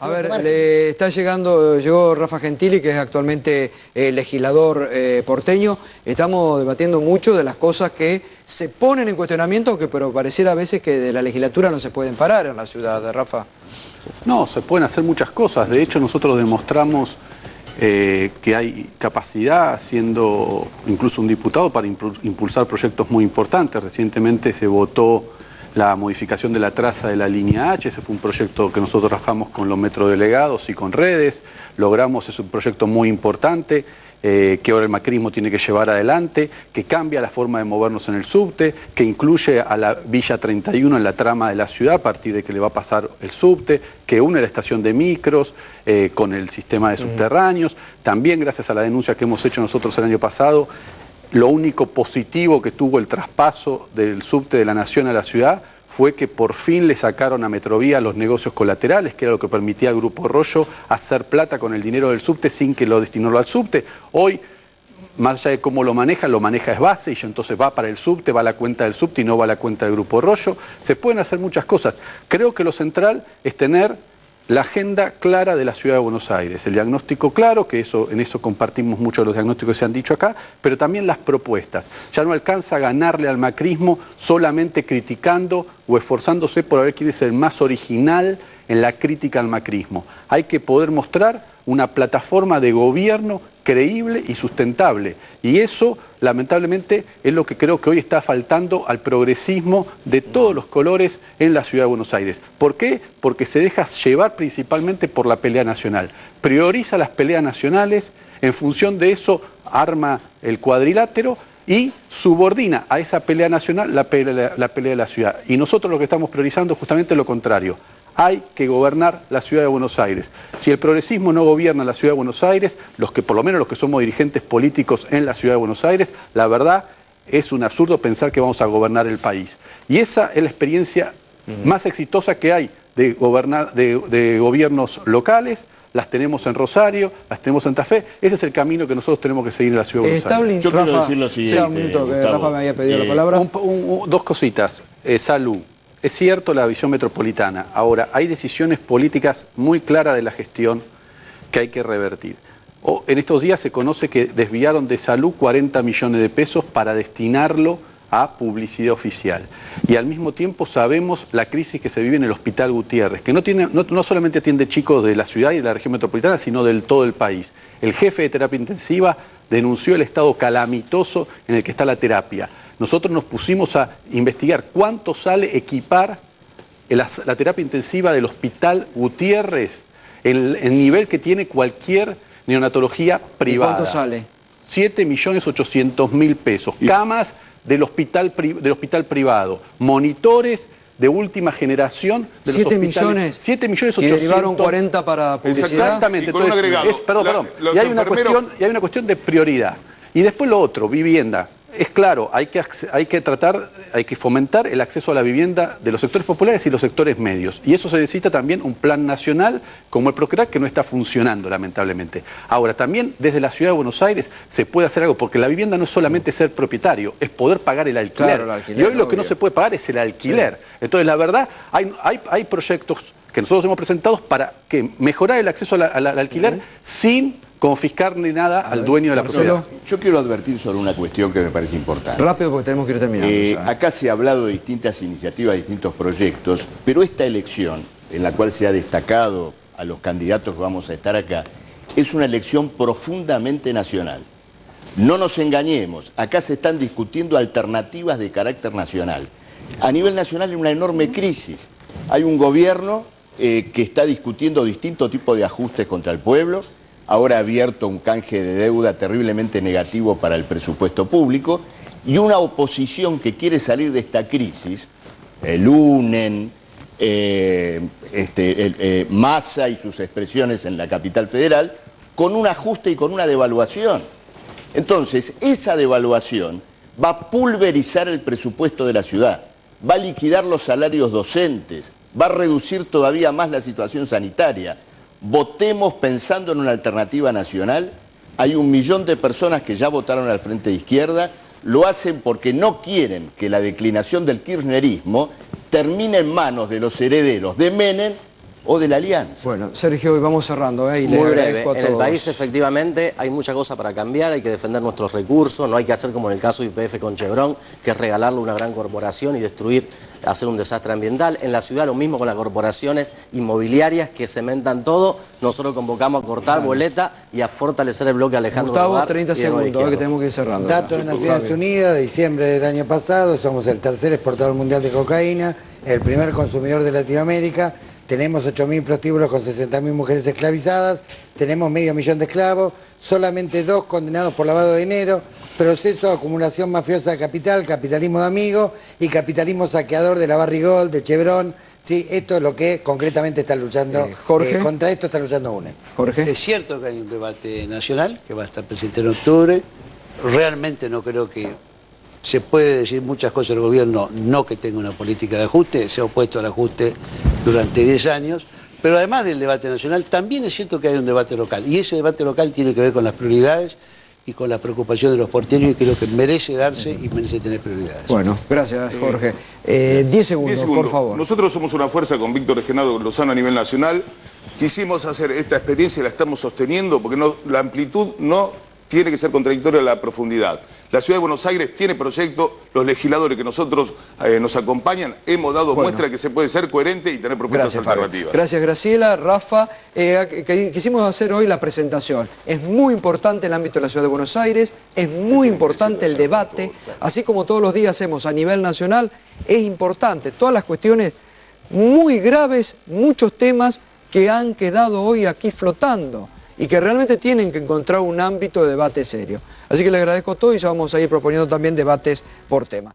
A ver, le está llegando, llegó Rafa Gentili, que es actualmente eh, legislador eh, porteño. Estamos debatiendo mucho de las cosas que se ponen en cuestionamiento, que pero pareciera a veces que de la legislatura no se pueden parar en la ciudad, de Rafa. No, se pueden hacer muchas cosas. De hecho, nosotros demostramos eh, que hay capacidad, siendo incluso un diputado, para impulsar proyectos muy importantes. Recientemente se votó la modificación de la traza de la línea H, ese fue un proyecto que nosotros trabajamos con los metrodelegados y con redes, logramos, es un proyecto muy importante, eh, que ahora el macrismo tiene que llevar adelante, que cambia la forma de movernos en el subte, que incluye a la Villa 31 en la trama de la ciudad a partir de que le va a pasar el subte, que une la estación de micros eh, con el sistema de subterráneos. También gracias a la denuncia que hemos hecho nosotros el año pasado, lo único positivo que tuvo el traspaso del subte de la Nación a la ciudad fue que por fin le sacaron a Metrovía los negocios colaterales, que era lo que permitía al Grupo Rollo hacer plata con el dinero del subte sin que lo destinara al subte. Hoy, más allá de cómo lo maneja, lo maneja es base y entonces va para el subte, va a la cuenta del subte y no va a la cuenta del Grupo Rollo. Se pueden hacer muchas cosas. Creo que lo central es tener la agenda clara de la Ciudad de Buenos Aires, el diagnóstico claro, que eso, en eso compartimos muchos de los diagnósticos que se han dicho acá, pero también las propuestas. Ya no alcanza a ganarle al macrismo solamente criticando o esforzándose por ver quién es el más original en la crítica al macrismo. Hay que poder mostrar una plataforma de gobierno creíble y sustentable. Y eso, lamentablemente, es lo que creo que hoy está faltando al progresismo de todos los colores en la Ciudad de Buenos Aires. ¿Por qué? Porque se deja llevar principalmente por la pelea nacional. Prioriza las peleas nacionales, en función de eso arma el cuadrilátero y subordina a esa pelea nacional la pelea, la pelea de la ciudad. Y nosotros lo que estamos priorizando es justamente lo contrario hay que gobernar la ciudad de Buenos Aires. Si el progresismo no gobierna la ciudad de Buenos Aires, los que por lo menos los que somos dirigentes políticos en la ciudad de Buenos Aires, la verdad es un absurdo pensar que vamos a gobernar el país. Y esa es la experiencia más exitosa que hay de, gobernar, de, gobiernos locales, las tenemos en Rosario, las tenemos en Santa Fe. Ese es el camino que nosotros tenemos que seguir en la ciudad de Buenos Aires. Yo quiero decir lo siguiente. Rafa me había pedido la palabra. dos cositas. Eh, salud. Es cierto la visión metropolitana. Ahora, hay decisiones políticas muy claras de la gestión que hay que revertir. En estos días se conoce que desviaron de salud 40 millones de pesos para destinarlo a publicidad oficial. Y al mismo tiempo sabemos la crisis que se vive en el Hospital Gutiérrez, que no, tiene, no, solamente atiende chicos de la ciudad y de la región metropolitana, sino del todo el país. El jefe de terapia intensiva denunció el estado calamitoso en el que está la terapia nosotros nos pusimos a investigar cuánto sale equipar la, terapia intensiva del Hospital Gutiérrez, el, el, nivel que tiene cualquier neonatología privada. ¿Cuánto sale? 7.800.000 pesos. Camas del hospital, del hospital privado, monitores de última generación de 7 millones. 7 millones 800 y derivaron 40 para publicidad. Exactamente. Entonces, perdón, perdón. y hay, una cuestión, y hay una cuestión de prioridad. Y después lo otro vivienda es claro, hay que, hay que tratar, hay que fomentar el acceso a la vivienda de los sectores populares y los sectores medios. Y eso se necesita también un plan nacional como el Procrear que no está funcionando, lamentablemente. Ahora, también desde la Ciudad de Buenos Aires se puede hacer algo, porque la vivienda no es solamente ser propietario, es poder pagar el alquiler. y hoy lo que no se puede pagar es el alquiler. Entonces, la verdad, hay, hay, hay proyectos que nosotros hemos presentado para que mejorar el acceso al alquiler sin confiscar ni nada al dueño de la propiedad. Yo quiero advertir sobre una cuestión que me parece importante. Rápido porque tenemos que ir terminando. Eh, acá se ha hablado de distintas iniciativas, distintos proyectos, pero esta elección, en la cual se ha destacado a los candidatos que vamos a estar acá, es una elección profundamente nacional. No nos engañemos, acá se están discutiendo alternativas de carácter nacional. A nivel nacional hay una enorme crisis. Hay un gobierno eh, que está discutiendo distintos tipos de ajustes contra el pueblo, ahora abierto un canje de deuda terriblemente negativo para el presupuesto público, y una oposición que quiere salir de esta crisis, el UNEN, eh, este, eh, Massa y sus expresiones en la capital federal, con un ajuste y con una devaluación. Entonces, esa devaluación va a pulverizar el presupuesto de la ciudad, va a liquidar los salarios docentes, va a reducir todavía más la situación sanitaria, votemos pensando en una alternativa nacional. Hay un millón de personas que ya votaron al Frente de Izquierda, lo hacen porque no quieren que la declinación del kirchnerismo termine en manos de los herederos de Menem o de la alianza. Bueno, Sergio, y vamos cerrando, ¿eh? y Muy breve. En el país efectivamente hay mucha cosa para cambiar, hay que defender nuestros recursos, no hay que hacer como en el caso de IPF con Chevron, que es regalarle a una gran corporación y destruir, hacer un desastre ambiental. En la ciudad lo mismo con las corporaciones inmobiliarias que cementan todo. Nosotros convocamos a cortar boleta y a fortalecer el bloque Alejandro Gustavo, Rodar 30 y de Nueva segundos, que tenemos que ir cerrando. Datos de Naciones Unidas, diciembre del año pasado, somos el tercer exportador mundial de cocaína, el primer consumidor de Latinoamérica, tenemos 8.000 prostíbulos con 60.000 mujeres esclavizadas, tenemos medio millón de esclavos, solamente dos condenados por lavado de dinero, proceso de acumulación mafiosa de capital, capitalismo de amigos y capitalismo saqueador de la Barrigol, de Chevron. Sí, esto es lo que concretamente está luchando, Eh, Jorge. eh, contra esto está luchando UNE. Jorge. Es cierto que hay un debate nacional que va a estar presente en octubre. Realmente no creo que se puede decir muchas cosas del gobierno, no que tenga una política de ajuste, se ha opuesto al ajuste durante 10 años. Pero además del debate nacional, también es cierto que hay un debate local. Y ese debate local tiene que ver con las prioridades y con la preocupación de los porteños y creo que merece darse y merece tener prioridades. Bueno, gracias, Jorge. Eh, 10 segundos, Diez segundos. por favor. Nosotros somos una fuerza con Víctor Genaro Lozano a nivel nacional. Quisimos hacer esta experiencia y la estamos sosteniendo porque no- la amplitud no tiene que ser contradictoria a la profundidad. La Ciudad de Buenos Aires tiene proyectos, los legisladores que nosotros eh, nos acompañan hemos dado Bueno. muestra que se puede ser coherente y tener propuestas Gracias, Fabio. alternativas. Gracias, Graciela. Rafa, eh, que- quisimos hacer hoy la presentación. Es muy importante el ámbito de la Ciudad de Buenos Aires, es muy importante el debate, así como todos los días hacemos a nivel nacional, es importante todas las cuestiones muy graves, muchos temas que han quedado hoy aquí flotando y que realmente tienen que encontrar un ámbito de debate serio. Así que le agradezco todo y ya vamos a ir proponiendo también debates por tema.